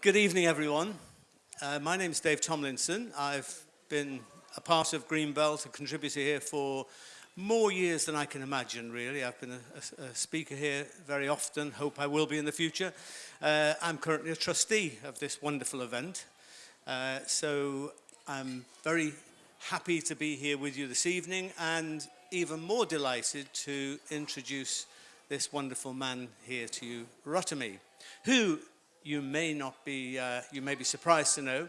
Good evening, everyone. Uh, my name is Dave Tomlinson. I've been a part of Greenbelt, a contributor here for more years than I can imagine, really. I've been a, a, a speaker here very often, hope I will be in the future. Uh, I'm currently a trustee of this wonderful event. Uh, so I'm very happy to be here with you this evening and even more delighted to introduce this wonderful man here to you, Rotimi, who you may not be, uh, you may be surprised to know,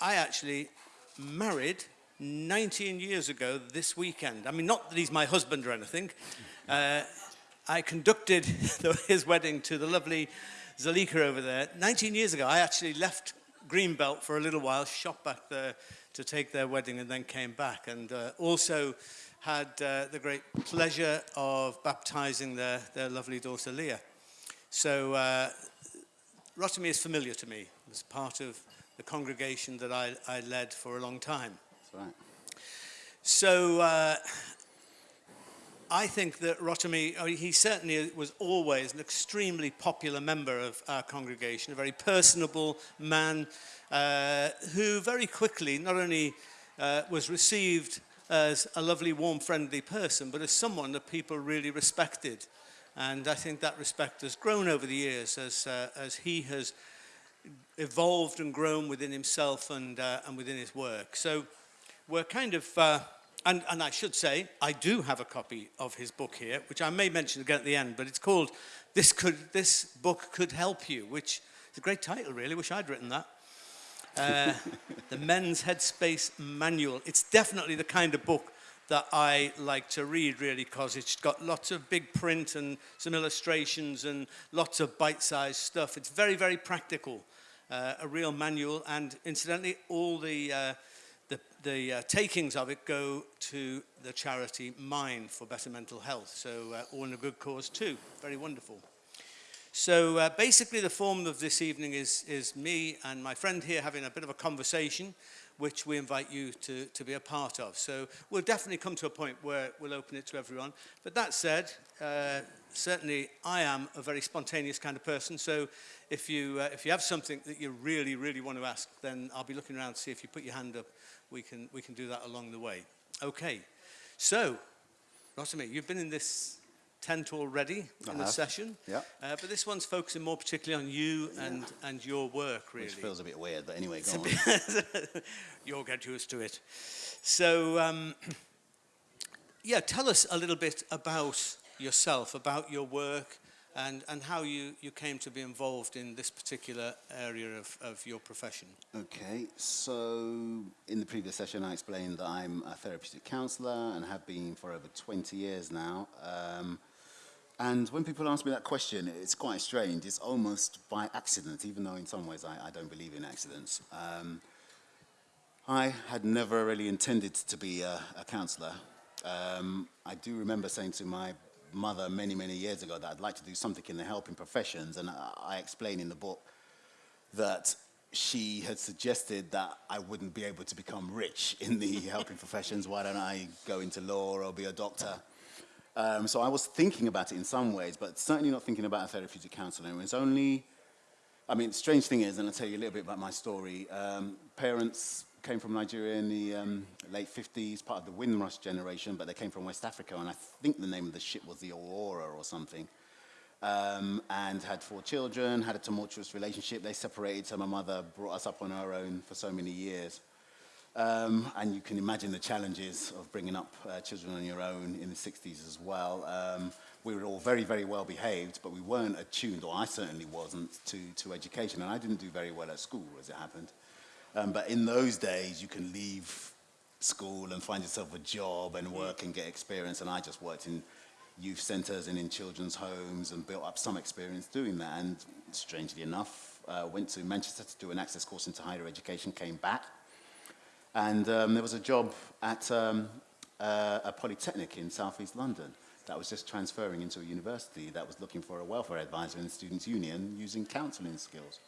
I actually married 19 years ago this weekend. I mean, not that he's my husband or anything. Uh, I conducted his wedding to the lovely Zalika over there. 19 years ago, I actually left Greenbelt for a little while, shot back there to take their wedding and then came back. And uh, also had uh, the great pleasure of baptizing their, their lovely daughter Leah. So Rotimi is familiar to me as part of the congregation that I, I led for a long time. That's right. So uh, I think that I mean, he certainly was always an extremely popular member of our congregation, a very personable man uh, who very quickly not only uh, was received as a lovely, warm, friendly person, but as someone that people really respected. And I think that respect has grown over the years as, uh, as he has evolved and grown within himself and, uh, and within his work. So we're kind of, uh, and, and I should say, I do have a copy of his book here, which I may mention again at the end, but it's called This, Could, this Book Could Help You, which is a great title, really. wish I'd written that. Uh, the Men's Headspace Manual. It's definitely the kind of book that I like to read, really, because it's got lots of big print and some illustrations and lots of bite-sized stuff. It's very, very practical, uh, a real manual, and incidentally, all the uh, the, the uh, takings of it go to the charity Mind for Better Mental Health. So uh, all in a good cause too. Very wonderful. So uh, basically the form of this evening is, is me and my friend here having a bit of a conversation which we invite you to, to be a part of. So we'll definitely come to a point where we'll open it to everyone. But that said, uh, certainly I am a very spontaneous kind of person. So if you, uh, if you have something that you really, really want to ask, then I'll be looking around to see if you put your hand up. We can, we can do that along the way. Okay. So, Rosami, you've been in this tent already in the session. Yeah. Uh, but this one's focusing more particularly on you yeah. and, and your work, really. Which feels a bit weird, but anyway, go on. You'll get used to it. So, um, yeah, tell us a little bit about yourself, about your work, and, and how you, you came to be involved in this particular area of, of your profession. Okay, so in the previous session I explained that I'm a therapeutic counsellor and have been for over 20 years now. Um, and when people ask me that question, it's quite strange. It's almost by accident, even though in some ways I, I don't believe in accidents. Um, I had never really intended to be a, a counsellor. Um, I do remember saying to my mother many, many years ago that I'd like to do something in the helping professions. And I, I explain in the book that she had suggested that I wouldn't be able to become rich in the helping professions. Why don't I go into law or be a doctor? Um, so I was thinking about it in some ways, but certainly not thinking about a therapeutic counselor. It was only, I mean, strange thing is, and I'll tell you a little bit about my story, um, parents came from Nigeria in the um, late 50s, part of the Windrush generation, but they came from West Africa, and I think the name of the ship was the Aurora or something. Um, and had four children, had a tumultuous relationship. They separated, so my mother brought us up on her own for so many years. Um, and you can imagine the challenges of bringing up uh, children on your own in the 60s as well. Um, we were all very, very well behaved, but we weren't attuned, or I certainly wasn't, to, to education. And I didn't do very well at school, as it happened. Um, but in those days, you can leave school and find yourself a job and work and get experience. And I just worked in youth centres and in children's homes and built up some experience doing that. And strangely enough, uh, went to Manchester to do an access course into higher education, came back. And um, there was a job at um, uh, a polytechnic in southeast London that was just transferring into a university that was looking for a welfare advisor in the students' union using counselling skills.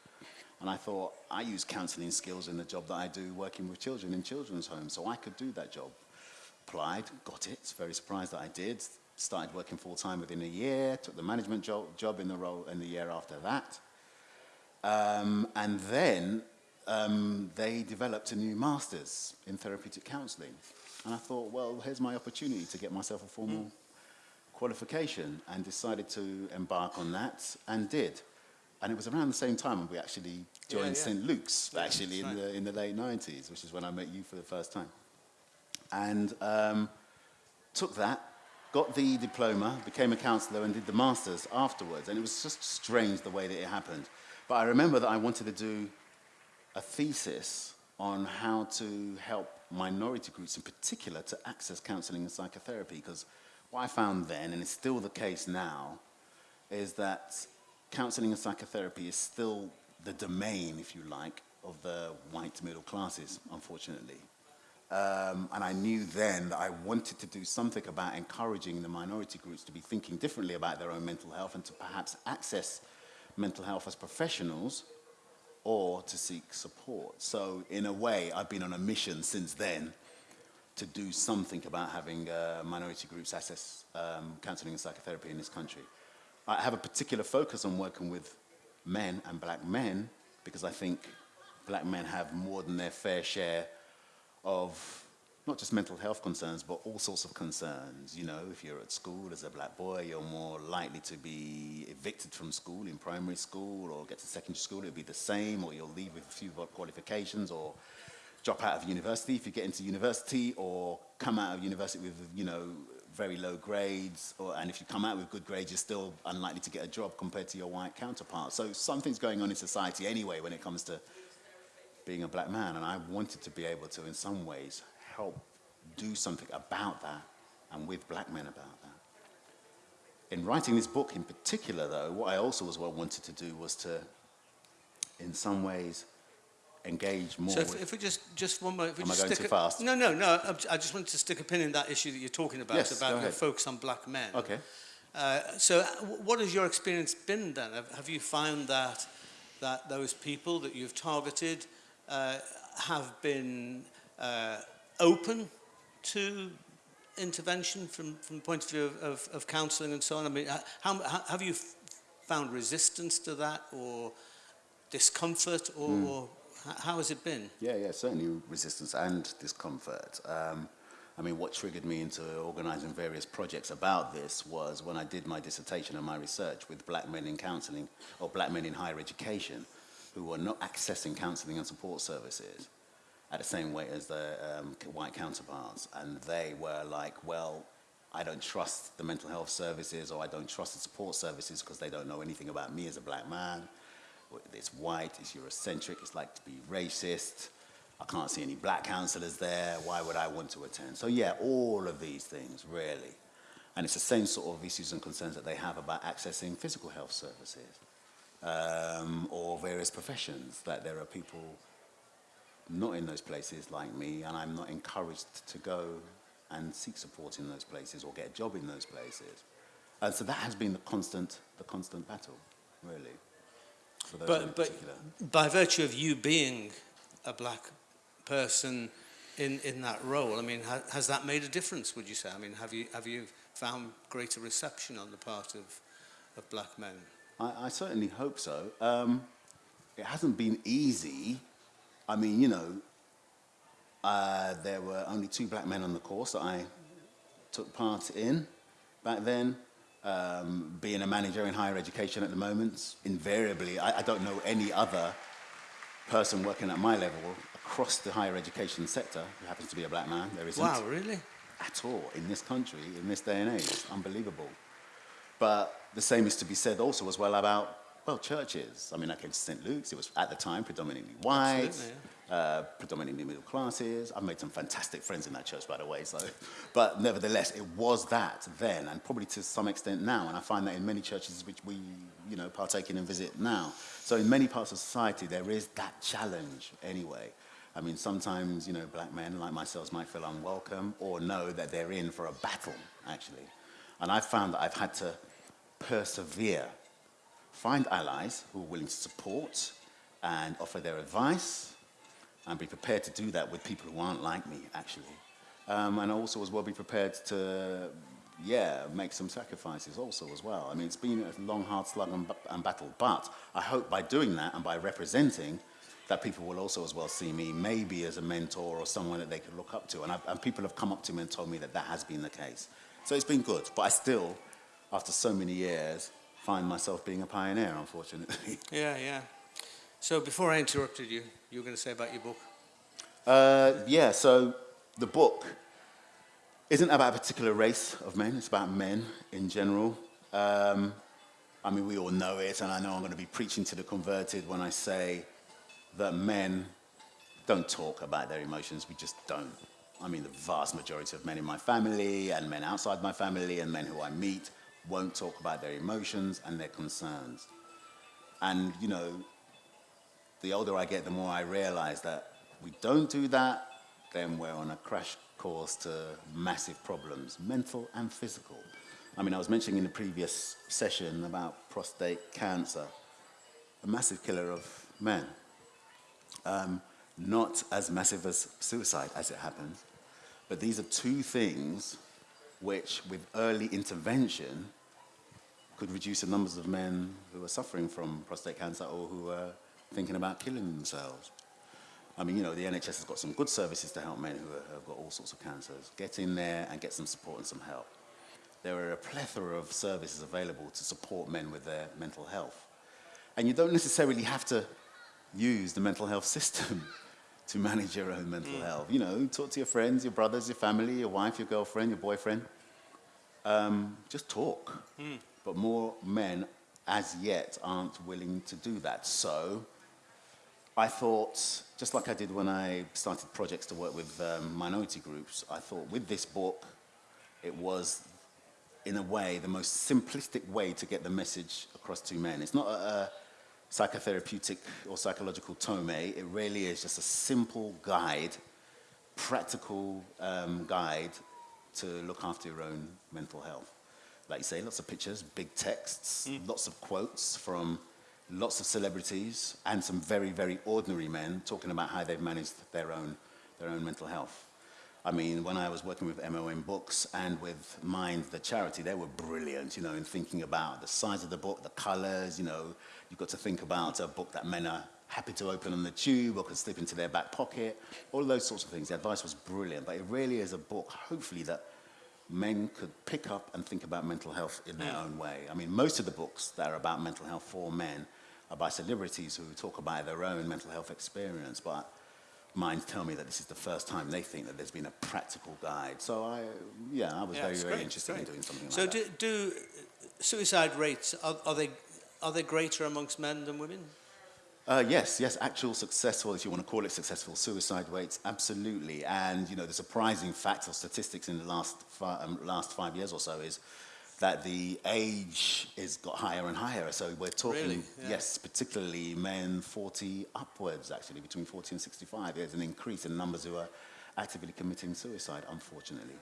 And I thought, I use counselling skills in the job that I do working with children in children's homes, so I could do that job. Applied, got it, very surprised that I did. Started working full-time within a year, took the management job, job in the role in the year after that. Um, and then um, they developed a new master's in therapeutic counselling. And I thought, well, here's my opportunity to get myself a formal qualification and decided to embark on that and did. And it was around the same time we actually joined yeah. St. Luke's, Yeah, actually, in, right. the, in the late 90s, which is when I met you for the first time. And um, took that, got the diploma, became a counsellor, and did the masters afterwards. And it was just strange the way that it happened. But I remember that I wanted to do a thesis on how to help minority groups in particular to access counselling and psychotherapy. Because what I found then, and it's still the case now, is that counselling and psychotherapy is still the domain, if you like, of the white middle classes, unfortunately. Um, and I knew then that I wanted to do something about encouraging the minority groups to be thinking differently about their own mental health and to perhaps access mental health as professionals or to seek support. So in a way, I've been on a mission since then to do something about having uh, minority groups access um, counselling and psychotherapy in this country. I have a particular focus on working with men and black men because I think black men have more than their fair share of not just mental health concerns, but all sorts of concerns. You know, if you're at school as a black boy, you're more likely to be evicted from school in primary school or get to secondary school, it'll be the same, or you'll leave with a few qualifications or drop out of university if you get into university or come out of university with, you know, very low grades, or, and if you come out with good grades, you're still unlikely to get a job compared to your white counterpart. So something's going on in society anyway when it comes to being a black man, and I wanted to be able to, in some ways, help do something about that and with black men about that. In writing this book in particular, though, what I also as well wanted to do was to, in some ways, engage more So with... if, if we just, just one more... If we Am I just going stick too a- fast? No, no, no. I- I just wanted to stick a pin in that issue that you're talking about, Yes, about the ahead. focus on black men. Okay. Uh, so what has your experience been then? Have, have you found that, that those people that you've targeted uh, have been uh, open to intervention from, from the point of view of, of, of counselling and so on? I mean, how, how, have you f- found resistance to that or discomfort or, Hmm. or how has it been? Yeah, yeah, certainly resistance and discomfort. Um, I mean, what triggered me into organizing various projects about this was when I did my dissertation and my research with black men in counseling or black men in higher education who were not accessing counseling and support services at the same weight as their um, white counterparts. And they were like, well, I don't trust the mental health services or I don't trust the support services because they don't know anything about me as a black man. It's white, it's Eurocentric, it's like to be racist. I can't see any black counselors there. Why would I want to attend? So, yeah, all of these things, really. And it's the same sort of issues and concerns that they have about accessing physical health services um, or various professions, that there are people not in those places like me, and I'm not encouraged to go and seek support in those places or get a job in those places. And so that has been the constant, the constant battle, really, for those in But, but by virtue of you being a black person in, in that role, I mean, ha, has that made a difference, would you say? I mean, have you, have you found greater reception on the part of, of black men? I, I certainly hope so. Um, it hasn't been easy. I mean, you know, uh, there were only two black men on the course that I took part in back then. Um, being a manager in higher education at the moment, invariably, I, I don't know any other person working at my level across the higher education sector who happens to be a black man. There isn't. Wow, really? At all in this country, in this day and age. It's unbelievable. But the same is to be said also as well about well, churches. I mean, I came to St. Luke's. It was at the time predominantly white, Absolutely, uh, predominantly middle classes. I've made some fantastic friends in that church, by the way. So, but nevertheless, it was that then, and probably to some extent now. And I find that in many churches which we, you know, partake in and visit now. So in many parts of society, there is that challenge anyway. I mean, sometimes, you know, black men like myself might feel unwelcome or know that they're in for a battle, actually. And I've found that I've had to persevere, find allies who are willing to support and offer their advice, and be prepared to do that with people who aren't like me, actually. Um, and also as well be prepared to, yeah, make some sacrifices also as well. I mean, it's been a long, hard slug and, and battle, but I hope by doing that and by representing that people will also as well see me maybe as a mentor or someone that they could look up to. And, and people have come up to me and told me that that has been the case. So it's been good, but I still, after so many years, find myself being a pioneer, unfortunately. Yeah, yeah. So before I interrupted you, you were going to say about your book. Uh, yeah, so the book isn't about a particular race of men, it's about men in general. Um, I mean, we all know it, and I know I'm going to be preaching to the converted when I say that men don't talk about their emotions, we just don't. I mean, the vast majority of men in my family and men outside my family and men who I meet won't talk about their emotions and their concerns. And, you know, the older I get, the more I realize that we don't do that, then we're on a crash course to massive problems, mental and physical. I mean, I was mentioning in the previous session about prostate cancer, a massive killer of men. Um, not as massive as suicide, as it happens, but these are two things which with early intervention could reduce the numbers of men who are suffering from prostate cancer or who are thinking about killing themselves. I mean, you know, the NHS has got some good services to help men who are, have got all sorts of cancers. Get in there and get some support and some help. There are a plethora of services available to support men with their mental health. And you don't necessarily have to use the mental health system. To manage your own mental mm. health. You know, talk to your friends, your brothers, your family, your wife, your girlfriend, your boyfriend. Um, just talk. Mm. But more men, as yet, aren't willing to do that. So I thought, just like I did when I started projects to work with um, minority groups, I thought with this book, it was, in a way, the most simplistic way to get the message across to men. It's not a, a psychotherapeutic or psychological tome. It really is just a simple guide, practical um, guide to look after your own mental health. Like you say, lots of pictures, big texts, mm. lots of quotes from lots of celebrities and some very, very ordinary men talking about how they've managed their own, their own mental health. I mean, when I was working with MOM Books and with Mind, the charity, they were brilliant, you know, in thinking about the size of the book, the colors, you know. You've got to think about a book that men are happy to open on the tube or can slip into their back pocket, all those sorts of things. The advice was brilliant, but it really is a book, hopefully, that men could pick up and think about mental health in their own way. I mean, most of the books that are about mental health for men are by celebrities who talk about their own mental health experience, but minds tell me that this is the first time they think that there's been a practical guide. So I, yeah, I was yeah, very, very great, interested great. in doing something so like do, that. So do uh, suicide rates, are, are, they, are they greater amongst men than women? Uh, yes, yes, actual successful, if you want to call it successful, suicide rates, absolutely. And, you know, the surprising fact or statistics in the last, fi um, last five years or so is that the age is got higher and higher. So we're talking, really? yeah. yes, particularly men 40 upwards, actually, between 40 and 65. There's an increase in numbers who are actively committing suicide, unfortunately.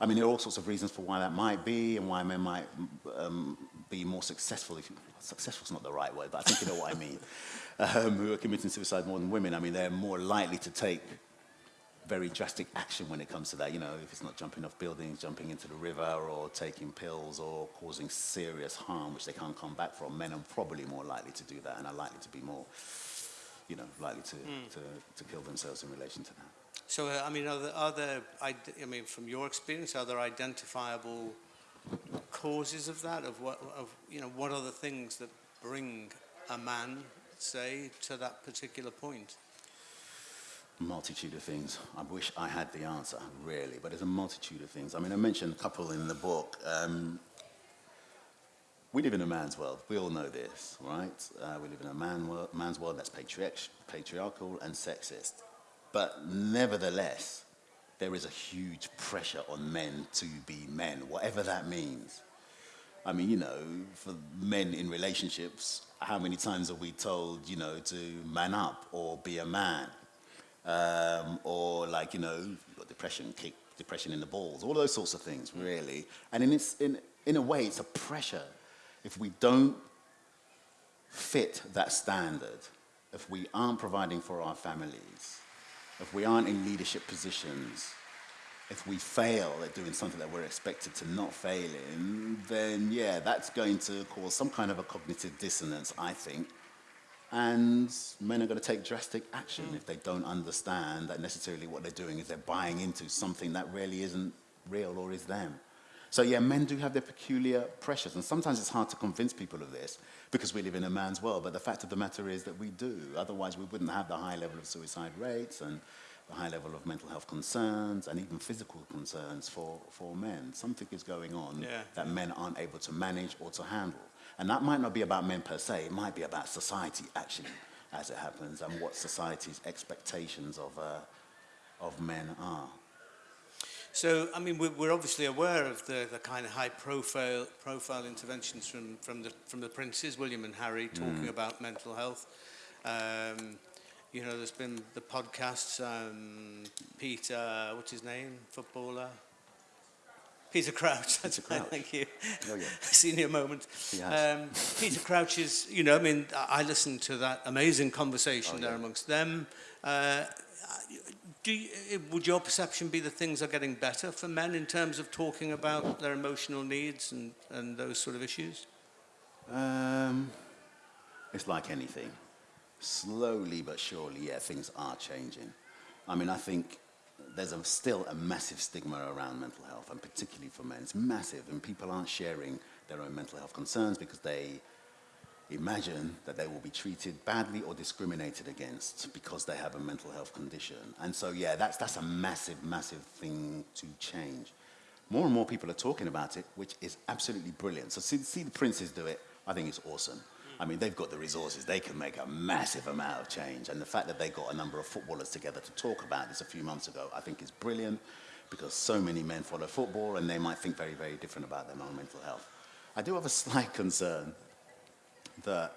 I mean, there are all sorts of reasons for why that might be and why men might um, be more successful. If you, successful's not the right word, but I think you know what I mean. Um, who are committing suicide more than women. I mean, they're more likely to take very drastic action when it comes to that. You know, if it's not jumping off buildings, jumping into the river, or taking pills, or causing serious harm, which they can't come back from, men are probably more likely to do that and are likely to be more, you know, likely to, mm. to, to kill themselves in relation to that. So, uh, I mean, are there, are there, I mean, from your experience, are there identifiable causes of that? Of what, of, you know, what are the things that bring a man, say, to that particular point? Multitude of things. I wish I had the answer, really, but there's a multitude of things. I mean, I mentioned a couple in the book. Um, we live in a man's world. We all know this, right? Uh, we live in a man man's world that's patriarch patriarchal and sexist. But nevertheless, there is a huge pressure on men to be men, whatever that means. I mean, you know, for men in relationships, how many times are we told, you know, to man up or be a man? Um, or like, you know, depression, kick depression in the balls, all those sorts of things, really. And in, its, in, in a way, it's a pressure. If we don't fit that standard, if we aren't providing for our families, if we aren't in leadership positions, if we fail at doing something that we're expected to not fail in, then yeah, that's going to cause some kind of a cognitive dissonance, I think. And men are going to take drastic action mm. if they don't understand that necessarily what they're doing is they're buying into something that really isn't real or is them. So yeah, men do have their peculiar pressures, and sometimes it's hard to convince people of this because we live in a man's world. But the fact of the matter is that we do. Otherwise, we wouldn't have the high level of suicide rates and the high level of mental health concerns and even physical concerns for, for men. Something is going on Yeah. that men aren't able to manage or to handle. And that might not be about men per se, it might be about society actually, as it happens, and what society's expectations of, uh, of men are. So, I mean, we're, we're obviously aware of the, the kind of high profile, interventions from, from, the, from the princes, William and Harry, talking about mental health. Um, you know, there's been the podcasts, um, Peter, what's his name, footballer? Peter Crouch. That's Peter Crouch. Thank you. Oh, yeah. Senior moment. Um, Peter Crouch is, you know, I mean, I listened to that amazing conversation oh, yeah. there amongst them. Uh, do you, eh, would your perception be that things are getting better for men in terms of talking about their emotional needs and, and those sort of issues? Um, it's like anything. Slowly but surely, yeah, things are changing. I mean, I think there's a, still a massive stigma around mental health, and particularly for men. It's massive, and people aren't sharing their own mental health concerns because they imagine that they will be treated badly or discriminated against because they have a mental health condition. And so, yeah, that's, that's a massive, massive thing to change. More and more people are talking about it, which is absolutely brilliant. So see, see the princes do it. I think it's awesome. I mean, they've got the resources. They can make a massive amount of change. And the fact that they got a number of footballers together to talk about this a few months ago, I think is brilliant because so many men follow football and they might think very, very different about their own mental health. I do have a slight concern that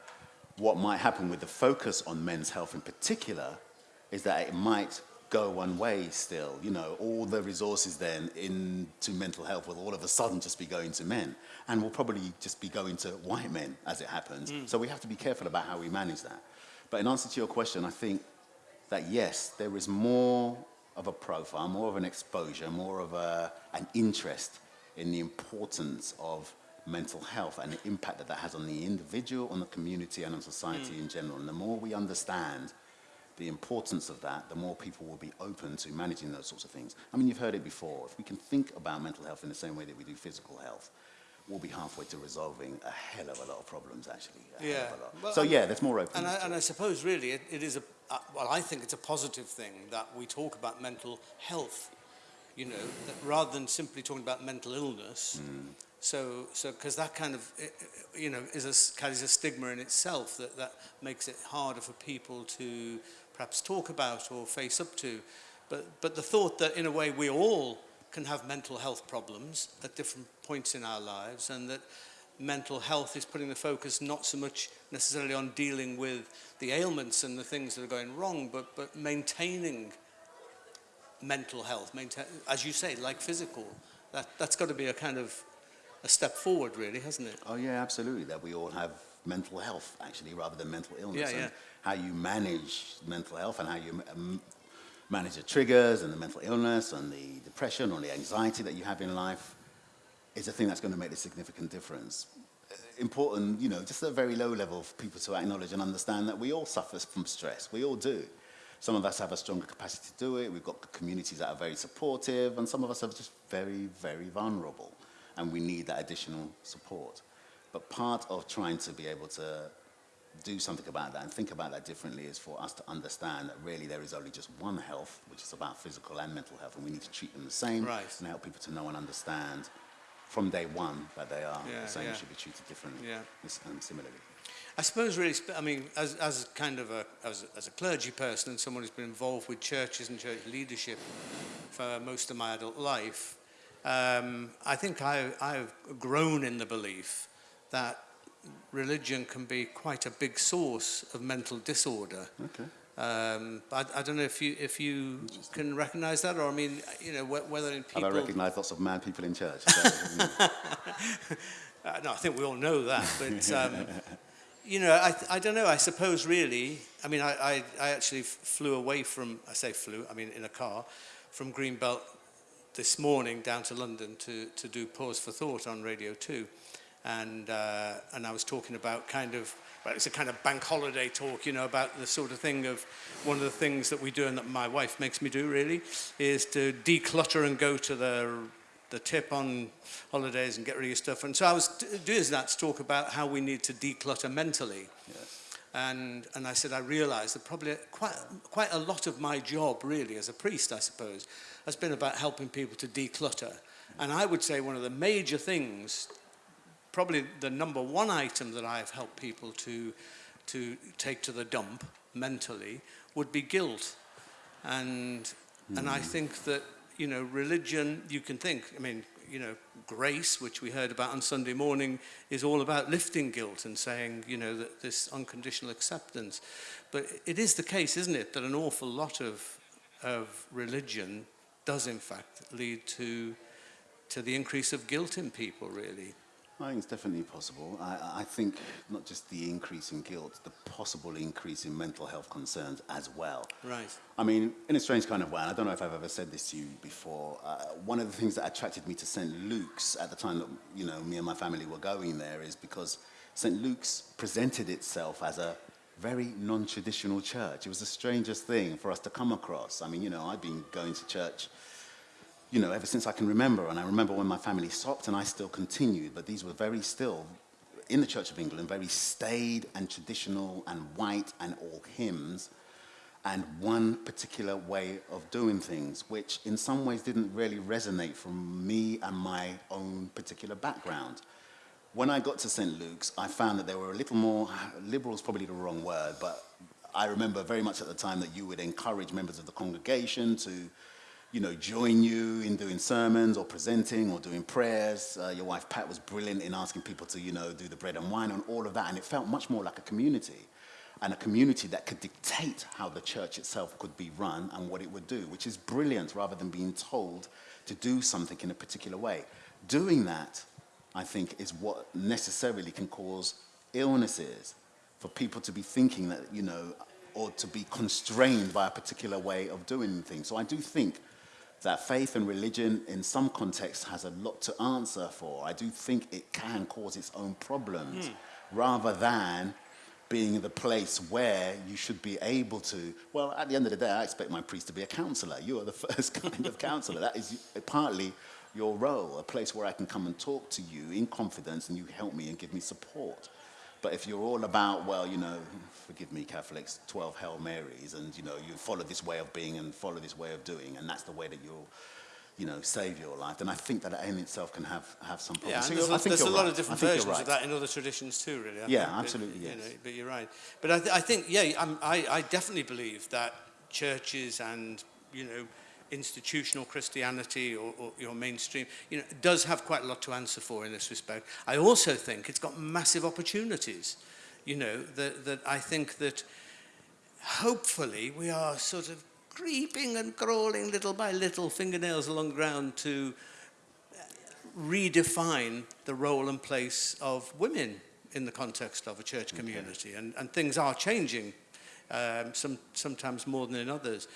what might happen with the focus on men's health in particular is that it might go one way still. You know, all the resources then into mental health will all of a sudden just be going to men and will probably just be going to white men as it happens. Hmm. So we have to be careful about how we manage that. But in answer to your question, I think that yes, there is more of a profile, more of an exposure, more of a, an interest in the importance of mental health and the impact that that has on the individual, on the community, and on society hmm. in general. And the more we understand the importance of that, the more people will be open to managing those sorts of things. I mean, you've heard it before. If we can think about mental health in the same way that we do physical health, we'll be halfway to resolving a hell of a lot of problems, actually. Yeah. Hell of a lot. Well, so, yeah, there's more openness. And I, and. I suppose really it, it is a, uh, well, I think it's a positive thing that we talk about mental health, you know, that rather than simply talking about mental illness. So, so because that kind of, you know, is a, carries a stigma in itself that, that makes it harder for people to perhaps talk about or face up to. But, but the thought that in a way we all can have mental health problems at different points in our lives and that mental health is putting the focus not so much necessarily on dealing with the ailments and the things that are going wrong, but, but maintaining mental health, maintain, as you say, like physical. That, that's got to be a kind of a step forward, really, hasn't it? Oh yeah, absolutely. That we all have mental health actually, rather than mental illness. Yeah, and yeah. How you manage mental health and how you um, manage the triggers and the mental illness and the depression or the anxiety that you have in life is a thing that's going to make a significant difference. Important, you know, just at a very low level for people to acknowledge and understand that we all suffer from stress. We all do. Some of us have a stronger capacity to do it. We've got communities that are very supportive, and some of us are just very, very vulnerable, and we need that additional support. But part of trying to be able to do something about that and think about that differently is for us to understand that really there is only just one health, which is about physical and mental health, and we need to treat them the same Right. and help people to know and understand from day one that they are Yeah, the same yeah. and should be treated differently Yeah. and similarly. I suppose really, I mean, as, as kind of a, as, as a clergy person and someone who's been involved with churches and church leadership for most of my adult life, um, I think I, I've grown in the belief that religion can be quite a big source of mental disorder. Okay. Um, I, I don't know if you if you can recognise that, or I mean, you know, wh- whether in people. I recognised lots of mad people in church? Uh, no, I think we all know that, but um, you know, I, I don't know. I suppose really, I mean, I, I, I actually flew away from. I say flew. I mean, in a car, from Greenbelt this morning down to London to, to do Pause for Thought on Radio 2. and uh, and I was talking about kind of well, it's a kind of bank holiday talk, you know, about the sort of thing of one of the things that we do and that my wife makes me do really is to declutter and go to the the tip on holidays and get rid of your stuff. And so I was doing that to talk about how we need to declutter mentally. Yes. And, and I said, I realized that probably quite, quite a lot of my job really as a priest, I suppose, has been about helping people to declutter. And I would say one of the major things probably the number one item that I've helped people to, to take to the dump mentally, would be guilt. And, mm. and I think that, you know, religion, you can think, I mean, you know, grace, which we heard about on Sunday morning, is all about lifting guilt and saying, you know, that this unconditional acceptance. But it is the case, isn't it, that an awful lot of, of religion does in fact lead to, to the increase of guilt in people, really. I think it's definitely possible. I, I think not just the increase in guilt, the possible increase in mental health concerns as well. Right. I mean, in a strange kind of way, and I don't know if I've ever said this to you before, uh, one of the things that attracted me to St. Luke's at the time that, you know, me and my family were going there is because St. Luke's presented itself as a very non-traditional church. It was the strangest thing for us to come across. I mean, you know, I've been going to church you know, ever since I can remember. And I remember when my family stopped and I still continued, but these were very still, in the Church of England, very staid and traditional and white and all hymns and one particular way of doing things, which in some ways didn't really resonate from me and my own particular background. When I got to St. Luke's, I found that they were a little more, liberal is probably the wrong word, but I remember very much at the time that you would encourage members of the congregation to you know, join you in doing sermons or presenting or doing prayers. Uh, your wife Pat was brilliant in asking people to, you know, do the bread and wine and all of that. And it felt much more like a community and a community that could dictate how the church itself could be run and what it would do, which is brilliant rather than being told to do something in a particular way. Doing that, I think, is what necessarily can cause illnesses for people to be thinking that, you know, or to be constrained by a particular way of doing things. So I do think that faith and religion in some contexts has a lot to answer for. I do think it can cause its own problems mm. rather than being the place where you should be able to, well, at the end of the day, I expect my priest to be a counselor. You are the first kind of counselor. That is partly your role, a place where I can come and talk to you in confidence and you help me and give me support. But if you're all about, well, you know, forgive me, Catholics, 12 Hail Marys, and, you know, you follow this way of being and follow this way of doing, and that's the way that you'll, you know, save your life, then I think that in itself can have, have some problems. Yeah, so there's, a, there's a lot right. of different versions right. of that in other traditions too, really. I yeah, absolutely, but, yes. You know, but you're right. But I, th I think, yeah, I'm, I, I definitely believe that churches and, you know, institutional Christianity or, or your mainstream, you know, does have quite a lot to answer for in this respect. I also think it's got massive opportunities, you know, that, that I think that hopefully we are sort of creeping and crawling little by little fingernails along the ground to redefine the role and place of women in the context of a church community. Okay. And, and things are changing, um, some, sometimes more than in others.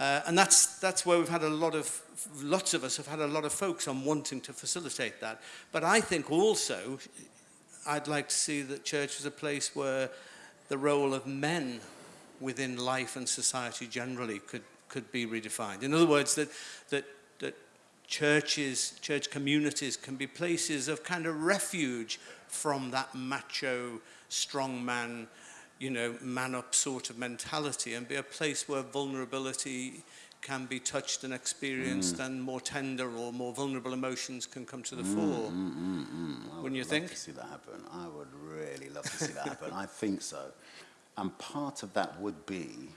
Uh, and that's, that's where we've had a lot of, lots of us have had a lot of folks on wanting to facilitate that. But I think also, I'd like to see that church is a place where the role of men within life and society generally could, could be redefined. In other words, that, that, that churches, church communities can be places of kind of refuge from that macho, strong man, you know, man up sort of mentality and be a place where vulnerability can be touched and experienced mm. and more tender or more vulnerable emotions can come to the mm, fore. Mm, mm, mm. Wouldn't you think? to see that happen. I would really love to see that happen. I think so. And part of that would be,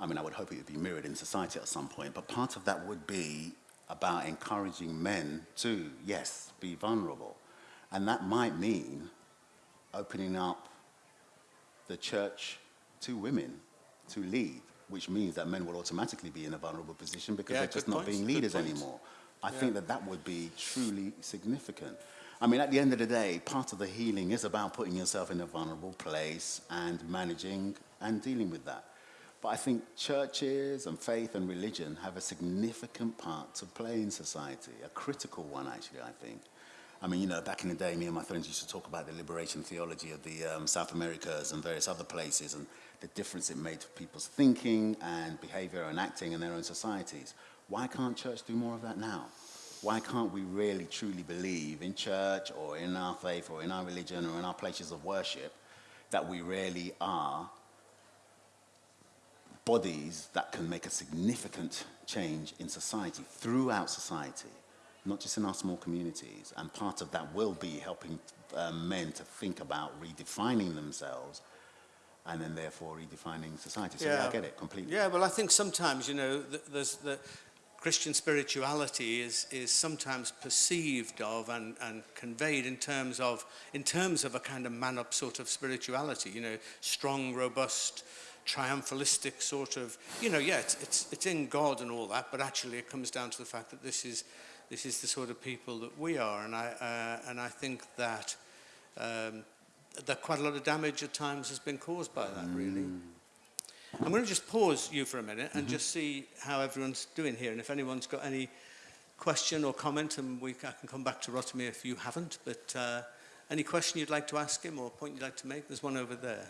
I mean, I would hope it would be mirrored in society at some point, but part of that would be about encouraging men to, yes, be vulnerable. And that might mean opening up the church to women to lead, which means that men will automatically be in a vulnerable position because yeah, they're just not point. being leaders anymore. I yeah. think that that would be truly significant. I mean, at the end of the day, part of the healing is about putting yourself in a vulnerable place and managing and dealing with that. But I think churches and faith and religion have a significant part to play in society, a critical one, actually, I think. I mean, you know, back in the day, me and my friends used to talk about the liberation theology of the um, South Americas and various other places and the difference it made to people's thinking and behavior and acting in their own societies. Why can't church do more of that now? Why can't we really truly believe in church or in our faith or in our religion or in our places of worship that we really are bodies that can make a significant change in society, throughout society, not just in our small communities. And part of that will be helping um, men to think about redefining themselves and then therefore redefining society. So yeah, yeah I get it completely. Yeah, well, I think sometimes, you know, th there's the Christian spirituality is, is sometimes perceived of and, and conveyed in terms of, in terms of a kind of man-up sort of spirituality, you know, strong, robust, triumphalistic sort of, you know, yeah, it's, it's, it's in God and all that, but actually it comes down to the fact that this is This is the sort of people that we are. And I, uh, and I think that, um, that quite a lot of damage at times has been caused by that, really. Mm. I'm going to just pause you for a minute and mm -hmm. just see how everyone's doing here and if anyone's got any question or comment and we, I can come back to Rotimi if you haven't but uh, any question you'd like to ask him or point you'd like to make there's one over there